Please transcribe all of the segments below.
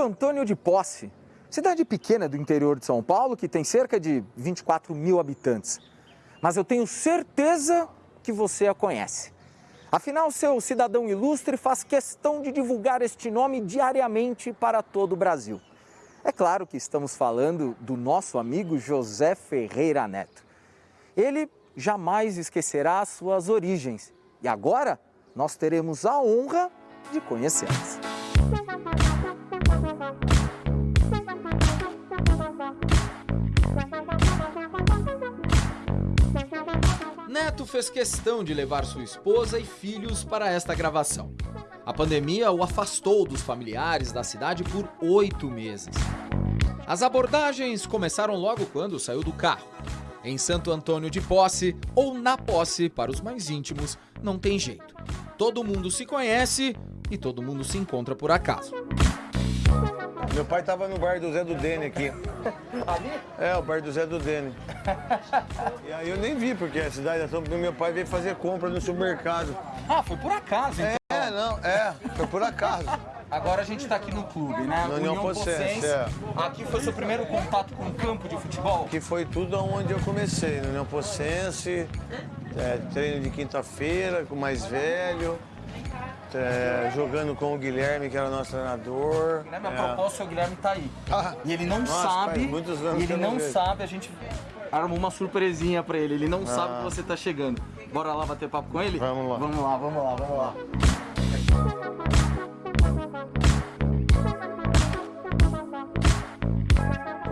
Antônio de Posse, cidade pequena do interior de São Paulo que tem cerca de 24 mil habitantes. Mas eu tenho certeza que você a conhece. Afinal, seu cidadão ilustre faz questão de divulgar este nome diariamente para todo o Brasil. É claro que estamos falando do nosso amigo José Ferreira Neto. Ele jamais esquecerá suas origens e agora nós teremos a honra de conhecê-las. Neto fez questão de levar sua esposa e filhos para esta gravação. A pandemia o afastou dos familiares da cidade por oito meses. As abordagens começaram logo quando saiu do carro. Em Santo Antônio de Posse ou na Posse, para os mais íntimos, não tem jeito. Todo mundo se conhece e todo mundo se encontra por acaso. Meu pai tava no bar do Zé do Dene aqui. Ali? É, o bar do Zé do Dene. E aí eu nem vi, porque a cidade é tão... Meu pai veio fazer compra no supermercado. Ah, foi por acaso, então. É, não, é, foi por acaso. Agora a gente está aqui no clube, né? No União Pocense, é. Aqui foi seu primeiro contato com o campo de futebol? Que foi tudo onde eu comecei, no União Pocense, é, treino de quinta-feira com o mais velho, é, jogando com o Guilherme, que era o nosso treinador. Guilherme, a É. propósito, o Guilherme tá aí. Ah, E ele não nossa, sabe, faz muitos anos e que ele não vejo. sabe, a gente armou uma surpresinha pra ele. Ele não sabe Ah. que você tá chegando. Bora lá bater papo com ele? Vamos lá. Vamos lá, vamos lá, vamos lá.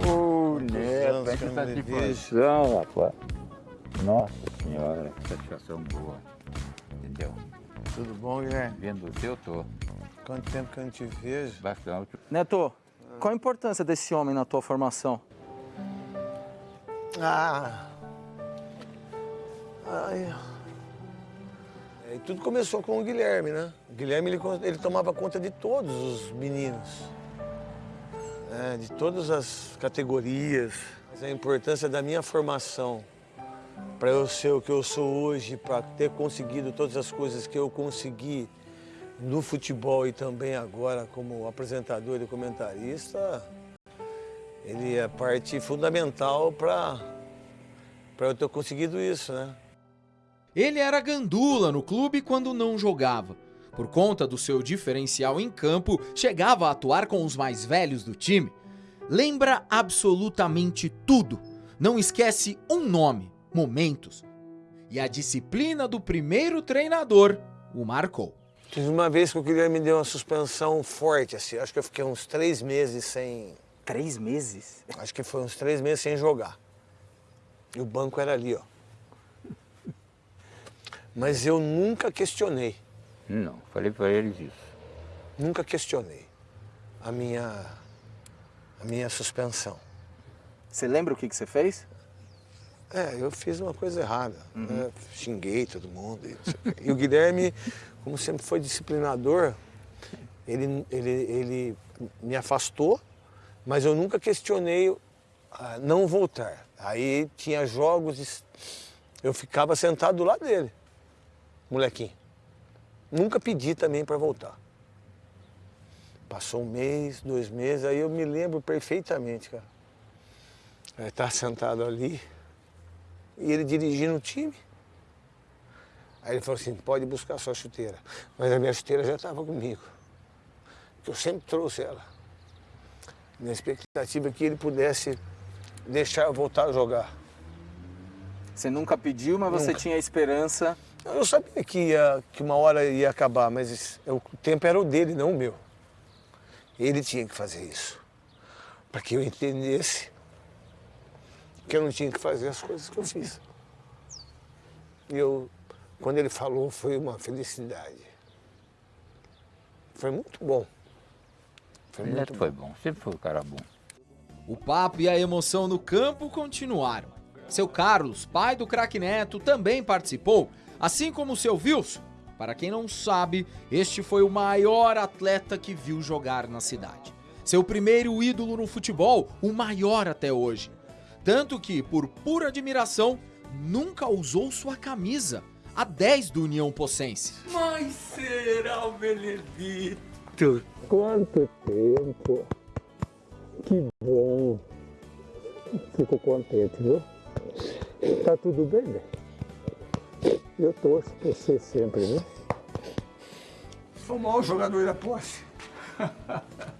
Ô, anos Neto, que não lhe satisfação, rapaz. Nossa senhora, que satisfação boa. Entendeu? Tudo bom, Guilherme? Vendo você, eu tô Quanto tempo que eu não te vejo? bastante. Neto, qual a importância desse homem na tua formação? Ah. Ai. É, E tudo começou com o Guilherme, né? O Guilherme ele, ele tomava conta de todos os meninos, né? de todas as categorias. Mas a importância da minha formação para eu ser o que eu sou hoje, para ter conseguido todas as coisas que eu consegui no futebol e também agora como apresentador e comentarista, ele é parte fundamental para eu ter conseguido isso, né? Ele era gandula no clube quando não jogava. Por conta do seu diferencial em campo, chegava a atuar com os mais velhos do time. Lembra absolutamente tudo. Não esquece um nome, momentos. E a disciplina do primeiro treinador o marcou. Tive uma vez que o Guilherme me deu uma suspensão forte, assim. Acho que eu fiquei uns três meses sem. Três meses? Acho que foi uns três meses sem jogar. E o banco era ali, ó. Mas eu nunca questionei, Não, falei pra eles isso. nunca questionei a minha, a minha suspensão. Você lembra o que, que você fez? É, eu fiz uma coisa errada. né? Xinguei todo mundo. E, o Guilherme, como sempre foi disciplinador, ele, ele, ele me afastou, mas eu nunca questionei ah, não voltar. Aí tinha jogos, eu ficava sentado do lado dele, molequinho. Nunca pedi também para voltar. Passou um mês, dois meses, aí eu me lembro perfeitamente, cara. Ele tá sentado ali, e ele dirigindo o time. Aí ele falou assim, pode buscar sua chuteira. Mas a minha chuteira já estava comigo. Que eu sempre trouxe ela. Na expectativa que ele pudesse deixar eu voltar a jogar. Você nunca pediu, mas você Nunca. tinha a esperança. Eu sabia que, ia, que uma hora ia acabar, mas o tempo era o dele, não o meu. Ele tinha que fazer isso. Para que eu entendesse que eu não tinha que fazer as coisas que eu fiz. E eu, quando ele falou, foi uma felicidade. Foi muito bom. Foi O muito Neto bom. foi bom, sempre foi um cara bom. O papo e a emoção no campo continuaram. Seu Carlos, pai do craque Neto, também participou, assim como seu Wilson. Para quem não sabe, este foi o maior atleta que viu jogar na cidade. Seu primeiro ídolo no futebol, o maior até hoje. Tanto que, por pura admiração, nunca usou sua camisa, a 10 do União Pocense. Mas será o Benedito? Quanto tempo! Que bom. Fico contente, viu? Tá tudo bem, né? Eu torço por você sempre, viu? Sou o maior jogador da posse.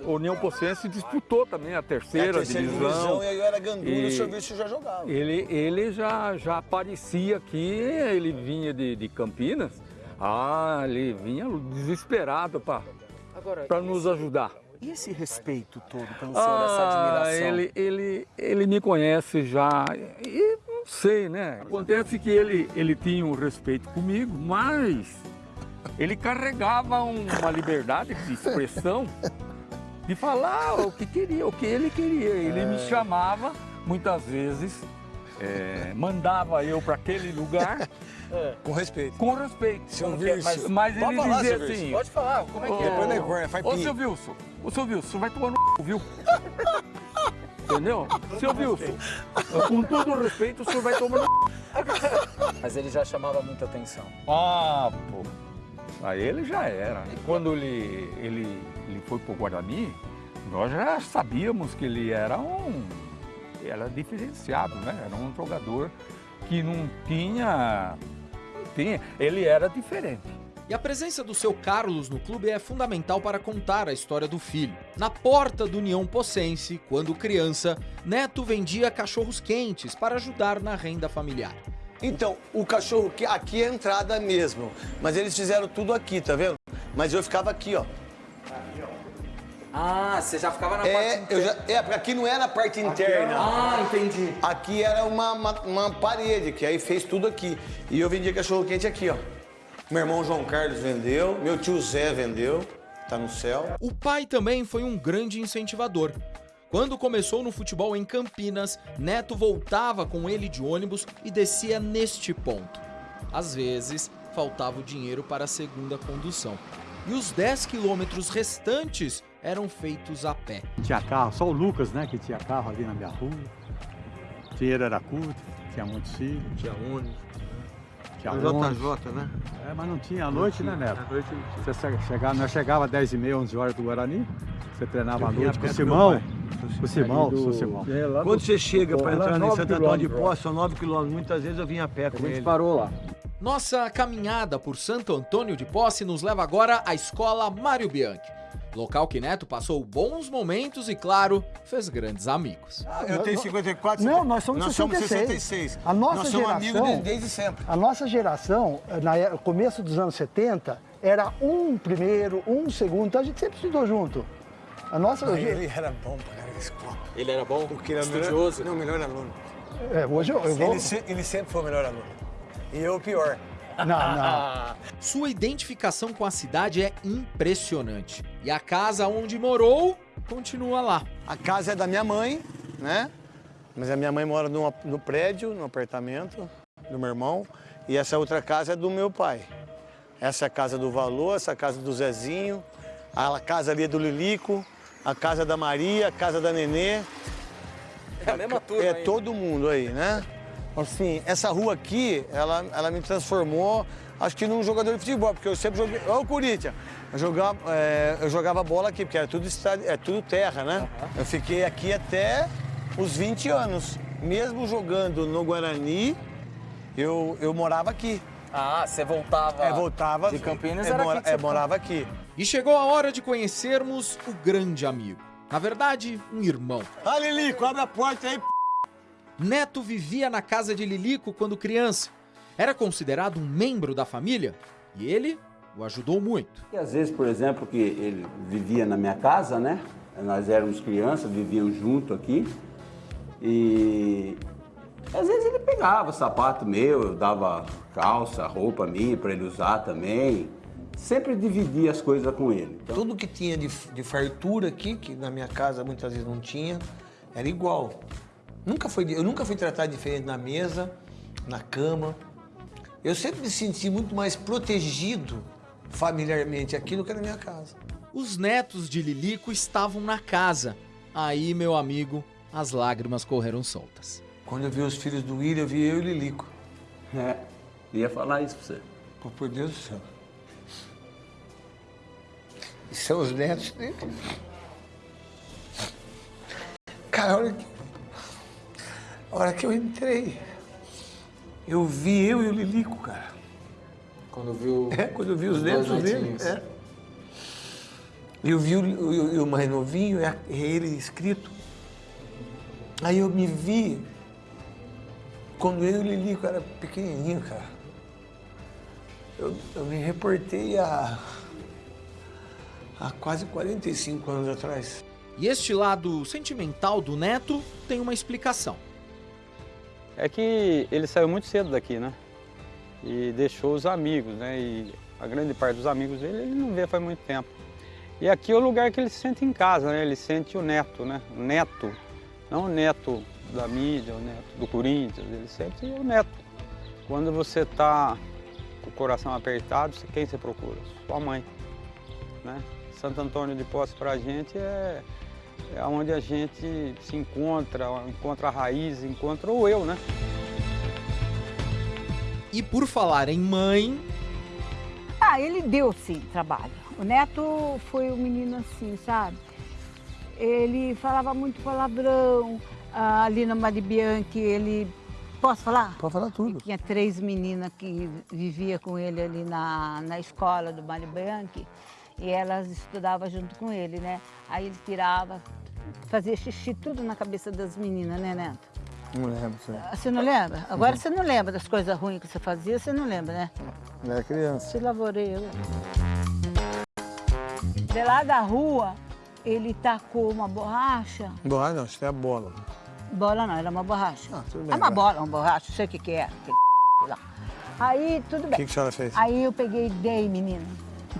O União Pocense disputou também a terceira, É a terceira divisão. divisão, e aí eu era gandula e o serviço já jogava. Ele, ele já, já aparecia aqui, ele vinha de, de Campinas. Ah, ele vinha desesperado para nos ajudar. e esse respeito todo pelo senhor, essa Ah, admiração? ele, ele, ele me conhece já, e não sei, né? Acontece que ele, ele tinha um respeito comigo, mas ele carregava um- uma liberdade de expressão, de falar o que queria, o que ele queria. Ele me chamava, muitas vezes, eh, mandava eu para aquele lugar Com respeito. com respeito. Seu é? Vircio. Mas Pode ele falar, dizia assim... Pode falar, como é que é? Depois é corna, faz Ô, seu Wilson, ô, seu Wilson, vai tomar no c, viu? Entendeu? Seu Wilson, com todo o respeito, o senhor vai tomar no c. Mas ele já chamava muita atenção. Ah, pô. Aí ele já era. Quando ele, ele, ele foi pro Guarani, nós já sabíamos que ele era um... Era diferenciado, né? Era um jogador que não tinha... Não tinha. Ele era diferente. E a presença do seu Carlos no clube é fundamental para contar a história do filho. Na porta do União Pocense, quando criança, Neto vendia cachorros quentes para ajudar na renda familiar. Então, o cachorro que aqui é a entrada mesmo. Mas eles fizeram tudo aqui, tá vendo? Mas eu ficava aqui, ó. Ah, você já ficava na É, parte eu já, é, porque aqui não era a parte interna. Ah, entendi. Aqui era uma, uma, uma parede, que aí fez tudo aqui. E eu vendia cachorro quente aqui, ó. Meu irmão João Carlos vendeu, meu tio Zé vendeu, tá no céu. O pai também foi um grande incentivador. Quando começou no futebol em Campinas, Neto voltava com ele de ônibus e descia neste ponto. Às vezes, faltava o dinheiro para a segunda condução. E os 10 quilômetros restantes eram feitos a pé. Tinha carro, só o Lucas, né, que tinha carro ali na minha rua. O dinheiro era curto, tinha muitos filhos, Tinha ônibus. tinha ônibus. JJ, né? É, mas não tinha à noite, né, Neto? Você che- chegava, nós chegava às 10h30, 11 horas do Guarani, você treinava à noite com o Simão. Com o Simão, com o Simão. Quando você chega para entrar em Santo Antônio de Poço, são 9 quilômetros. Muitas vezes eu vinha a pé com ele. parou lá. Nossa caminhada por Santo Antônio de Posse nos leva agora à escola Mário Bianchi. Local que Neto passou bons momentos e, claro, fez grandes amigos. Eu tenho 54, Não, nós somos nós 66. somos 66. A nossa nós somos amigos geração- desde, desde sempre. A nossa geração, no começo dos anos 70, era um primeiro, um segundo, então a gente sempre estudou junto. A nossa. Ele era bom pra caralho na escola. Ele era bom, Porque ele era estudioso. melhor, não, o melhor aluno. É, hoje eu, eu vou. Ele, se- ele sempre foi o melhor aluno. E eu o pior. Não, não. Sua identificação com a cidade é impressionante. E a casa onde morou continua lá. A casa é da minha mãe, né? Mas a minha mãe mora num, no prédio, no apartamento do meu irmão. E essa outra casa é do meu pai. Essa é a casa do Valor, essa é a casa do Zezinho. A casa ali é do Lilico, a casa da Maria, a casa da Nenê. É a mesma turma É aí. todo mundo aí, né? Assim, essa rua aqui, ela, ela me transformou, acho que num jogador de futebol, porque eu sempre joguei. Olha o Corinthians. Eu jogava, é, eu jogava bola aqui, porque era tudo, estádio, é tudo terra, né? Eu fiquei aqui até os 20 anos. Mesmo jogando no Guarani, eu, eu morava aqui. Ah, você voltava. É, voltava. De Campinas é, era mora- aqui é, morava aqui. E chegou a hora de conhecermos o grande amigo. Na verdade, um irmão. Ah, Lilico, abre a porta aí, p... Neto vivia na casa de Lilico quando criança. Era considerado um membro da família e ele o ajudou muito. E às vezes, por exemplo, que ele vivia na minha casa, né? Nós éramos crianças, vivíamos junto aqui. E às vezes ele pegava sapato meu, eu dava calça, roupa minha para ele usar também. Sempre dividia as coisas com ele. Então, Tudo que tinha de, de fartura aqui, que na minha casa muitas vezes não tinha, era igual. Nunca foi, eu nunca fui tratado diferente na mesa, na cama. Eu sempre me senti muito mais protegido familiarmente aqui do que na minha casa. Os netos de Lilico estavam na casa. Aí, meu amigo, as lágrimas correram soltas. Quando eu vi os filhos do William, eu vi eu e Lilico. é, ia falar isso pra você. Pô, por Deus do céu. E são os netos dele. Cara, a hora que, a hora que eu entrei, eu vi eu e o Lilico, cara. Quando viu. É, quando eu vi os, Os netos dele. É. E eu vi o, o- o mais novinho, é é ele escrito. Aí eu me vi quando eu e o Lilico era pequenininho, cara. Eu, eu me reportei há, há quase 45 anos atrás. E este lado sentimental do neto tem uma explicação. É que ele saiu muito cedo daqui, né? E deixou os amigos, né? E a grande parte dos amigos dele ele não vê faz muito tempo. E aqui é o lugar que ele se sente em casa, né? Ele sente o neto, né? O neto, não o neto da mídia, o neto do Corinthians, ele sente o neto. Quando você está com o coração apertado, quem você procura? Sua mãe, né? Santo Antônio de Poço para a gente é, é onde a gente se encontra, encontra a raiz, encontra o eu, né? E por falar em mãe, Ah, ele deu sim trabalho. O Neto foi um menino assim, sabe? Ele falava muito palavrão. Ah, ali na Mari Bianchi, ele. Posso falar? Pode falar tudo. Tinha três meninas que vivia com ele ali na, na escola do Mário Bianchi e elas estudavam junto com ele, né? Aí ele tirava, fazia xixi tudo na cabeça das meninas, né, Neto? Não lembro, sim. Você não lembra? Agora você não lembra das coisas ruins que você fazia, você não lembra, né? Eu era criança. Se lavorei. eu. De lá da rua, ele tacou uma borracha. Borracha não, isso é a bola. Bola não, era uma borracha. Ah, tudo bem, é uma bola, uma borracha, não sei o que que é. Aí, tudo O bem. que, que a senhora fez? Aí eu peguei e dei, menina.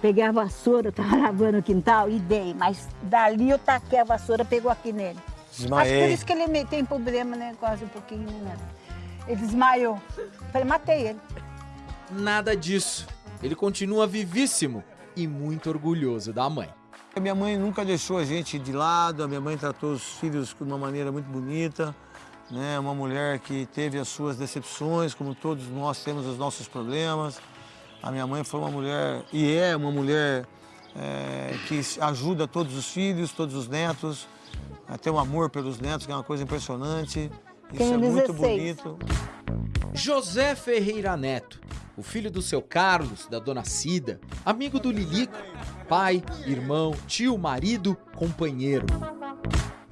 Peguei a vassoura, eu tava lavando o quintal e dei. Mas dali eu taquei a vassoura, pegou aqui nele. Acho que por Desmaiei. isso que ele me- tem problema, né? Quase um pouquinho, né? Ele desmaiou. Falei, matei ele. nada disso. Ele continua vivíssimo e muito orgulhoso da mãe. A minha mãe nunca deixou a gente de lado, a minha mãe tratou os filhos de uma maneira muito bonita, né? Uma mulher que teve as suas decepções, como todos nós temos os nossos problemas. A minha mãe foi uma mulher, e é uma mulher é, que ajuda todos os filhos, todos os netos, a ter um amor pelos netos, que é uma coisa impressionante. Isso Tenho é muito 16. bonito. José Ferreira Neto, o filho do seu Carlos, da dona Cida, amigo do Lilico, pai, irmão, tio, marido, companheiro.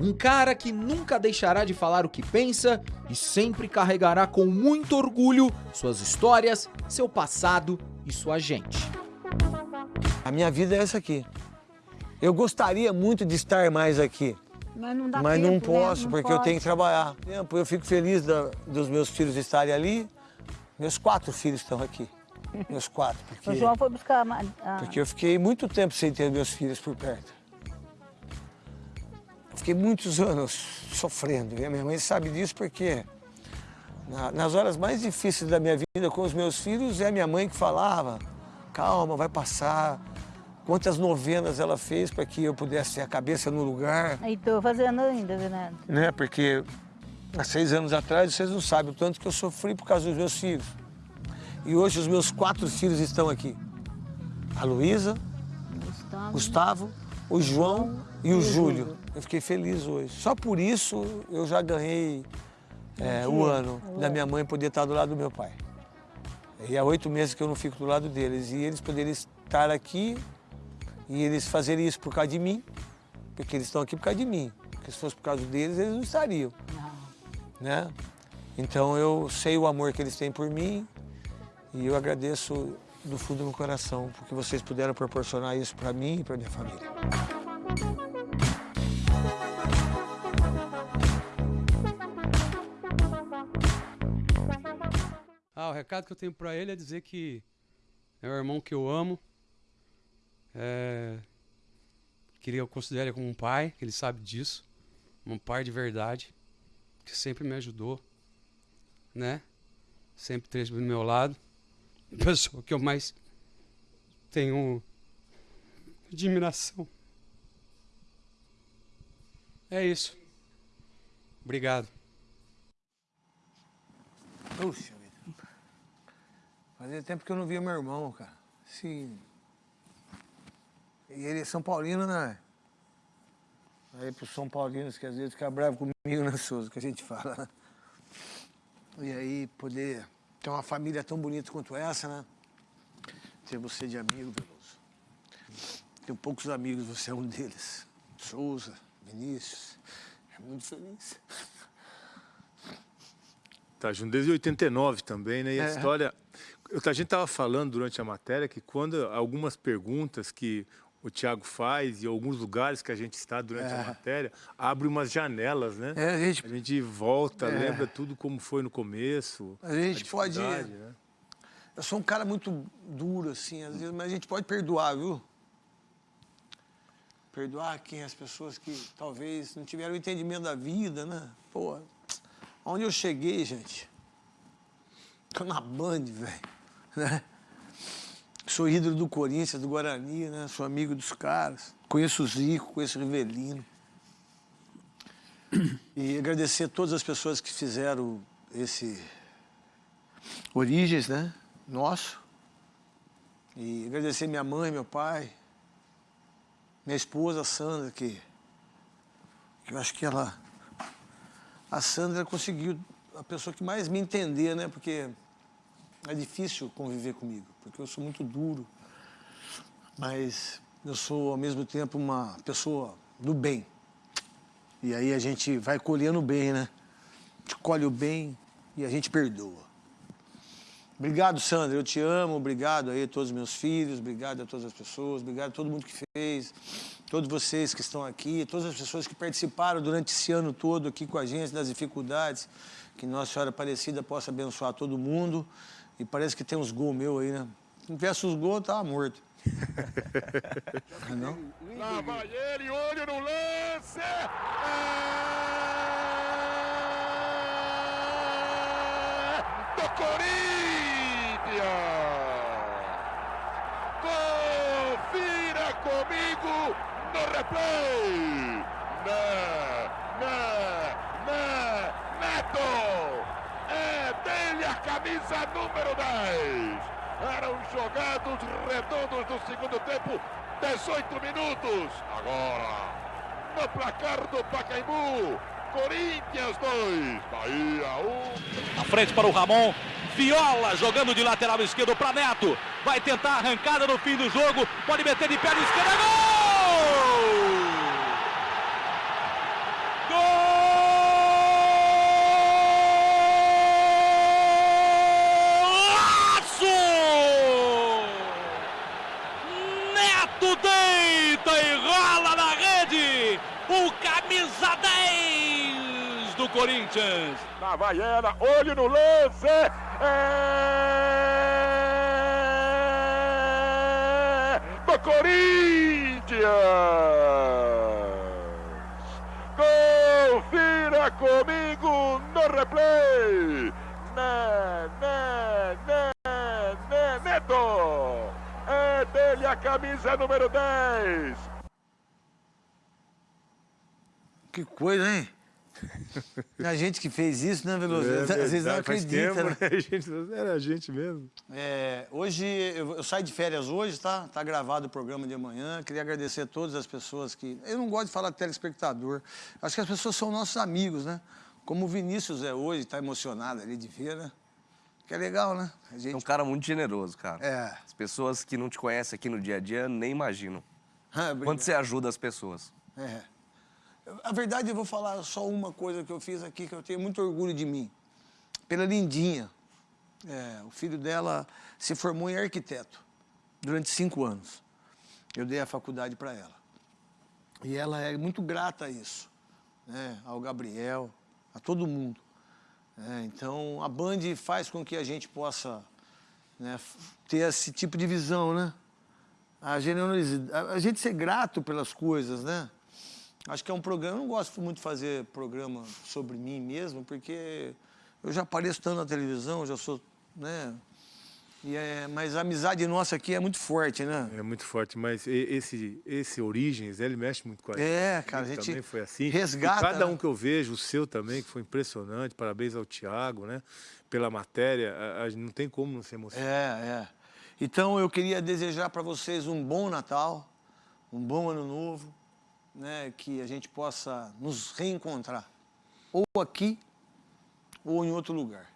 Um cara que nunca deixará de falar o que pensa e sempre carregará com muito orgulho suas histórias, seu passado e sua gente. A minha vida é essa aqui. Eu gostaria muito de estar mais aqui. Mas não dá Mas tempo, não né? posso, Não porque eu pode. tenho que trabalhar. Tempo, Eu fico feliz da- dos meus filhos estarem ali. Meus quatro filhos estão aqui. Meus quatro. Porque, O João foi buscar... a- porque eu fiquei muito tempo sem ter meus filhos por perto. Eu fiquei muitos anos sofrendo. E a minha mãe sabe disso porque nas horas mais difíceis da minha vida com os meus filhos, é a minha mãe que falava, calma, vai passar. Quantas novenas ela fez para que eu pudesse ter a cabeça no lugar. E tô fazendo ainda, Renato. né? Porque há seis anos atrás, vocês não sabem o tanto que eu sofri por causa dos meus filhos. E hoje os meus quatro filhos estão aqui. A Luísa, Gustavo. Gustavo, o João e o Júlio. Eu fiquei feliz hoje. Só por isso eu já ganhei é, o ano da minha mãe poder estar do lado do meu pai. E há oito meses que eu não fico do lado deles. E eles poderem estar aqui e eles fazerem isso por causa de mim, porque eles estão aqui por causa de mim. Porque se fosse por causa deles, eles não estariam. Né? Então eu sei o amor que eles têm por mim e eu agradeço do fundo do meu coração porque vocês puderam proporcionar isso para mim e para minha família. Recado que eu tenho pra ele é dizer que é o irmão que eu amo. É... Que eu considero ele como um pai, que ele sabe disso. Um pai de verdade, que sempre me ajudou, né? Sempre esteve do meu lado. A pessoa que eu mais tenho admiração. É isso. Obrigado. Puxa. Fazia tempo que eu não via meu irmão, cara. Sim. E ele é São Paulino, né? Aí para os São Paulinos que às vezes ficam bravos comigo, né, Souza, que a gente fala. né? E aí poder ter uma família tão bonita quanto essa, né? Ter você de amigo, Veloso. Tenho poucos amigos, você é um deles. Souza, Vinícius. É muito feliz. Tá junto desde 89 também, né? E a É. história. A gente estava falando durante a matéria que quando algumas perguntas que o Tiago faz e alguns lugares que a gente está durante É. a matéria, abre umas janelas, né? É, a gente- A gente volta, É. lembra tudo como foi no começo. A gente pode. dificuldade, né? Eu sou um cara muito duro, assim, às vezes, mas a gente pode perdoar, viu? Perdoar quem as pessoas que talvez não tiveram o entendimento da vida, né? Pô, onde eu cheguei, gente? Tô na Band, velho. Né? Sou ídolo do Corinthians, do Guarani, né? Sou amigo dos caras. Conheço o Zico, conheço o Rivelino. E agradecer a todas as pessoas que fizeram esse Origens, né? Nosso. E agradecer minha mãe, meu pai, minha esposa, Sandra, que, que eu acho que ela. A Sandra conseguiu a pessoa que mais me entender, né? Porque é difícil conviver comigo, porque eu sou muito duro. Mas eu sou, ao mesmo tempo, uma pessoa do bem. E aí a gente vai colhendo o bem, né? A gente colhe o bem e a gente perdoa. Obrigado, Sandra, eu te amo, obrigado aí a todos os meus filhos, obrigado a todas as pessoas, obrigado a todo mundo que fez, todos vocês que estão aqui, todas as pessoas que participaram durante esse ano todo aqui com a gente, das dificuldades, que Nossa Senhora Aparecida possa abençoar todo mundo. E parece que tem uns gols meus aí, né? Se não tivesse os gols, eu tava morto. Não? Lá vai ele, olho no lance! É do Corinthians! Confira comigo no replay! Né, né, né, Neto! É dele a camisa número 10! Eram jogados redondos do segundo tempo, 18 minutos. Agora, no placar do Pacaembu, Corinthians 2, Bahia 1. Na frente para o Ramon. Viola jogando de lateral esquerdo para Neto. Vai tentar a arrancada no fim do jogo. Pode meter de perna esquerda. Gol! Do Corinthians. Na Havaiana, olho no lance. É do Corinthians. Confira comigo no replay. Né, né, né, né, Neto. É dele a camisa número 10. Que coisa, hein? A gente que fez isso, né, Veloso? É Às vezes não acredita, tempo, né? né? A gente- Era a gente mesmo. É, hoje, eu, eu saio de férias hoje, tá? Tá gravado o programa de amanhã. Queria agradecer a todas as pessoas que... Eu não gosto de falar telespectador. Acho que as pessoas são nossos amigos, né? Como o Vinícius é hoje, tá emocionado ali de ver, né? Que é legal, né? A gente... É um cara muito generoso, cara. É. As pessoas que não te conhecem aqui no dia a dia nem imaginam. Ah. Quanto você ajuda as pessoas. É. A verdade, eu vou falar só uma coisa que eu fiz aqui, que eu tenho muito orgulho de mim. Pela Lindinha. É, o filho dela se formou em arquiteto durante cinco anos. Eu dei a faculdade para ela. E ela é muito grata a isso, né? ao Gabriel, a todo mundo. É, então, a Band faz com que a gente possa né, ter esse tipo de visão, né? A generosidade, a gente ser grato pelas coisas, né? Acho que é um programa, eu não gosto muito de fazer programa sobre mim mesmo, porque eu já apareço tanto na televisão, já sou, né? E é, mas a amizade nossa aqui é muito forte, né? É muito forte, mas esse, esse Origens, ele mexe muito com a gente. É, cara, a gente também foi assim. resgata, E cada né? um que eu vejo, o seu também, que foi impressionante. Parabéns ao Thiago, né? Pela matéria, a- a- não tem como não se emocionar. É, é. Então eu queria desejar para vocês um bom Natal, um bom Ano Novo, né, que a gente possa nos reencontrar, ou aqui ou em outro lugar,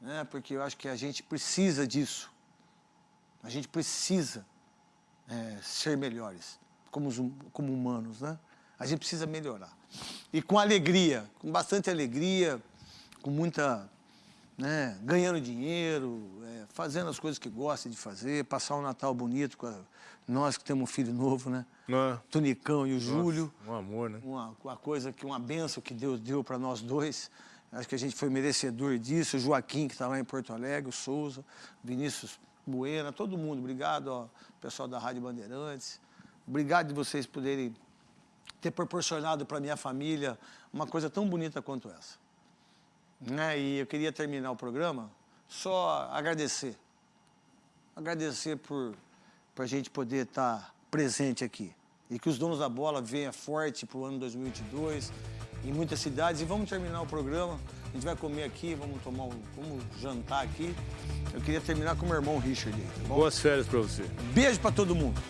né, porque eu acho que a gente precisa disso. A gente precisa é, ser melhores como, hum- como humanos, né? A gente precisa melhorar. E com alegria, com bastante alegria, com muita. Né, ganhando dinheiro, é, fazendo as coisas que gosta de fazer, passar um Natal bonito com a- nós que temos um filho novo, né? Ah. Tunicão e o Nossa, Júlio. Um amor, né? Uma, uma coisa que, uma benção que Deus deu para nós dois. Acho que a gente foi merecedor disso. O Joaquim, que está lá em Porto Alegre, o Souza, Vinícius Buena, todo mundo. Obrigado, ó, pessoal da Rádio Bandeirantes. Obrigado de vocês poderem ter proporcionado para minha família uma coisa tão bonita quanto essa. Né? E eu queria terminar o programa só agradecer. Agradecer por, por a gente poder estar presente aqui. E que os donos da bola venham forte para o ano 2022 em muitas cidades. E vamos terminar o programa. A gente vai comer aqui, vamos tomar um, vamos jantar aqui. Eu queria terminar com o meu irmão Richard. tá? Boas férias para você. Beijo para todo mundo.